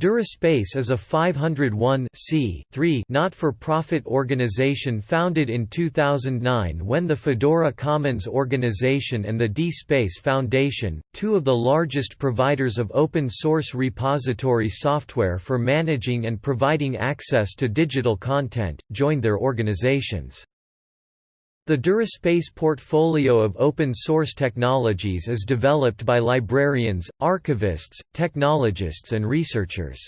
Duraspace is a 501 not-for-profit organization founded in 2009 when the Fedora Commons Organization and the DSpace Foundation, two of the largest providers of open-source repository software for managing and providing access to digital content, joined their organizations. The Duraspace portfolio of open-source technologies is developed by librarians, archivists, technologists and researchers.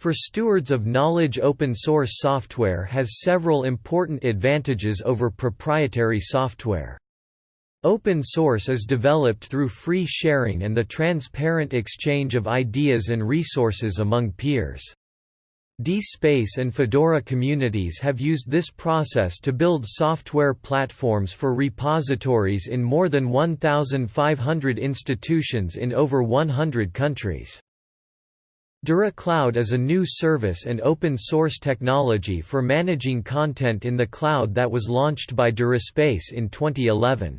For stewards of knowledge open-source software has several important advantages over proprietary software. Open source is developed through free sharing and the transparent exchange of ideas and resources among peers. DSpace and Fedora communities have used this process to build software platforms for repositories in more than 1,500 institutions in over 100 countries. DuraCloud is a new service and open-source technology for managing content in the cloud that was launched by Duraspace in 2011.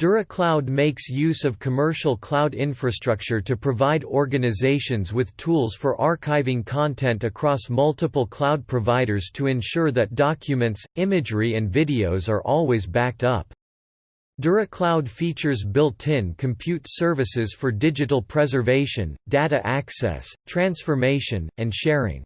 DuraCloud makes use of commercial cloud infrastructure to provide organizations with tools for archiving content across multiple cloud providers to ensure that documents, imagery and videos are always backed up. DuraCloud features built-in compute services for digital preservation, data access, transformation, and sharing.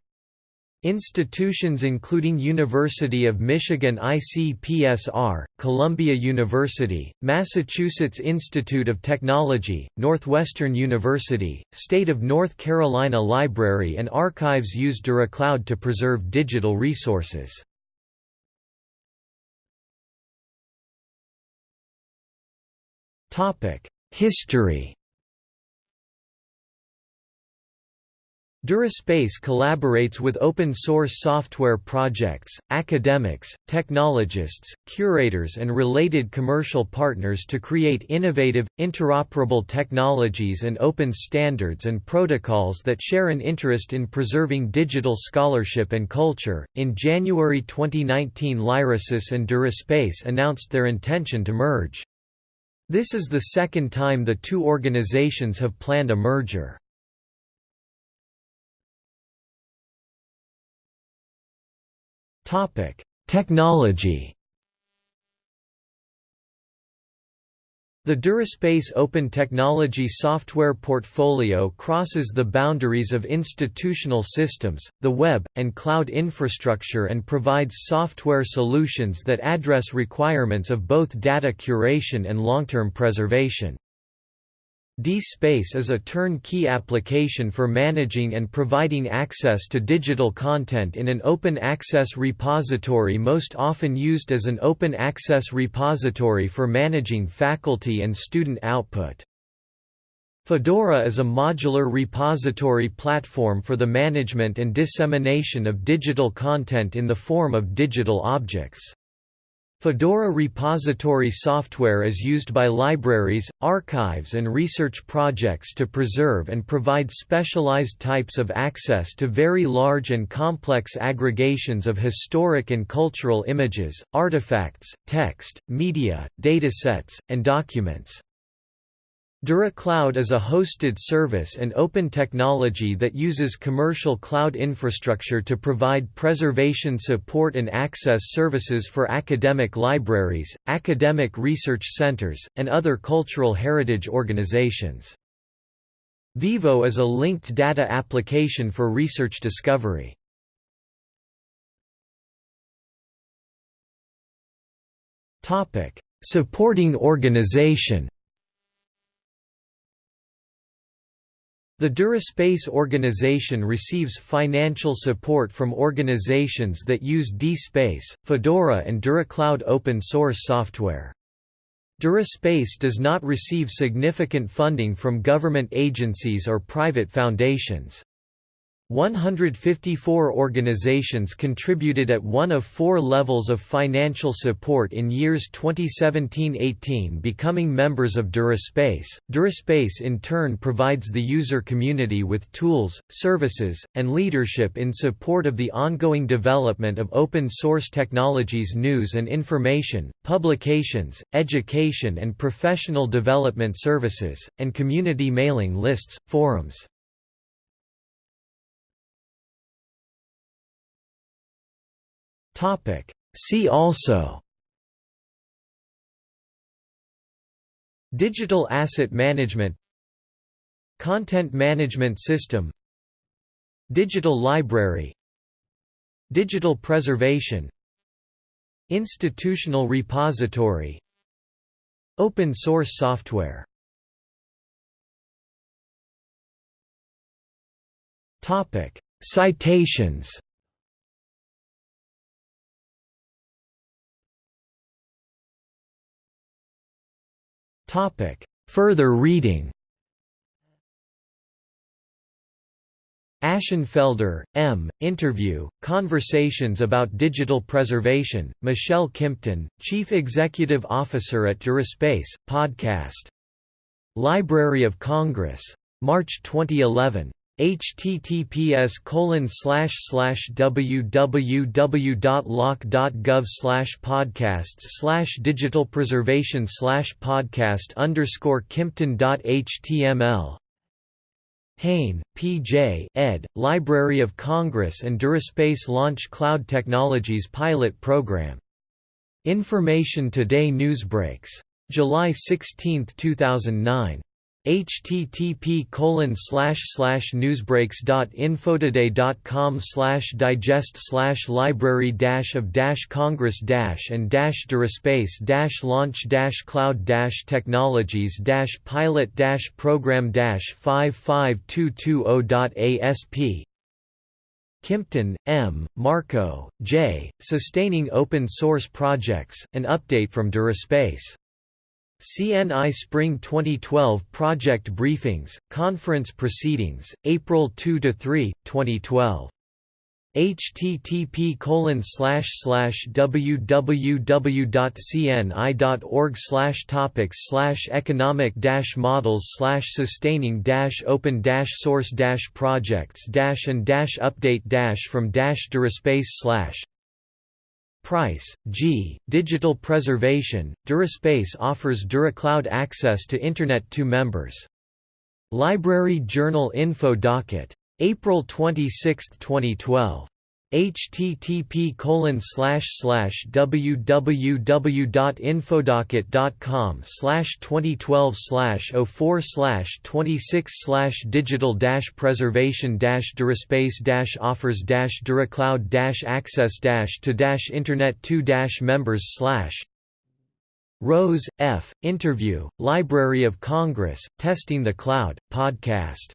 Institutions including University of Michigan ICPSR, Columbia University, Massachusetts Institute of Technology, Northwestern University, State of North Carolina Library and Archives use DuraCloud to preserve digital resources. History Duraspace collaborates with open-source software projects, academics, technologists, curators and related commercial partners to create innovative, interoperable technologies and open standards and protocols that share an interest in preserving digital scholarship and culture. In January 2019 Lyrasis and Duraspace announced their intention to merge. This is the second time the two organizations have planned a merger. Topic: Technology. The Duraspace Open Technology software portfolio crosses the boundaries of institutional systems, the web, and cloud infrastructure and provides software solutions that address requirements of both data curation and long-term preservation. DSpace is a turnkey application for managing and providing access to digital content in an open access repository most often used as an open access repository for managing faculty and student output. Fedora is a modular repository platform for the management and dissemination of digital content in the form of digital objects. Fedora repository software is used by libraries, archives and research projects to preserve and provide specialized types of access to very large and complex aggregations of historic and cultural images, artifacts, text, media, datasets, and documents. DuraCloud is a hosted service and open technology that uses commercial cloud infrastructure to provide preservation support and access services for academic libraries, academic research centers, and other cultural heritage organizations. Vivo is a linked data application for research discovery. Supporting organization The Duraspace organization receives financial support from organizations that use DSpace, Fedora and DuraCloud open source software. Duraspace does not receive significant funding from government agencies or private foundations. 154 organizations contributed at one of four levels of financial support in years 2017–18 becoming members of Duraspace. Duraspace in turn provides the user community with tools, services, and leadership in support of the ongoing development of open-source technologies news and information, publications, education and professional development services, and community mailing lists, forums. See also. Digital asset management. Content management system. Digital library. Digital preservation. Institutional repository. Open source software. Citations Further reading Ashenfelder, M., Interview, Conversations about Digital Preservation, Michelle Kimpton, Chief Executive Officer at DuraSpace, Podcast. Library of Congress. March 2011 https www.loc.gov podcasts digital preservation podcast underscore kimpton.html Hane, P. J. ed., Library of Congress and DuraSpace Launch Cloud Technologies Pilot Program. Information Today Newsbreaks. July 16, 2009 http colon slash slash newsbreaks.infotoday.com slash digest slash library dash of dash congress dash and dash duraspace dash launch dash cloud dash technologies dash pilot dash program dash 55220.asp Kimpton, M., Markow, J., Sustaining Open Source Projects, an update from DuraSpace CNI Spring 2012 Project Briefings, Conference Proceedings, April 2–3, 2012 http www.cni.org topics economic models sustaining open source projects and update from dash duraspace Price, G. Digital Preservation, DuraSpace offers DuraCloud access to Internet to members. Library Journal Info Docket. April 26, 2012 http www.infodocket.com 2012 04 26 digital preservation duraspace offers duracloud access to internet 2 members Rose, F., Interview, Library of Congress, Testing the Cloud, Podcast.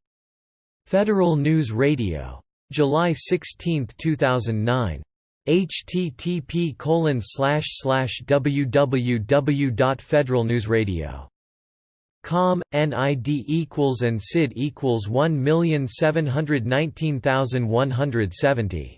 Federal News Radio July 16, 2009 http colon slash slash www.federalnewsradio.com, NID equals and SID equals 1719170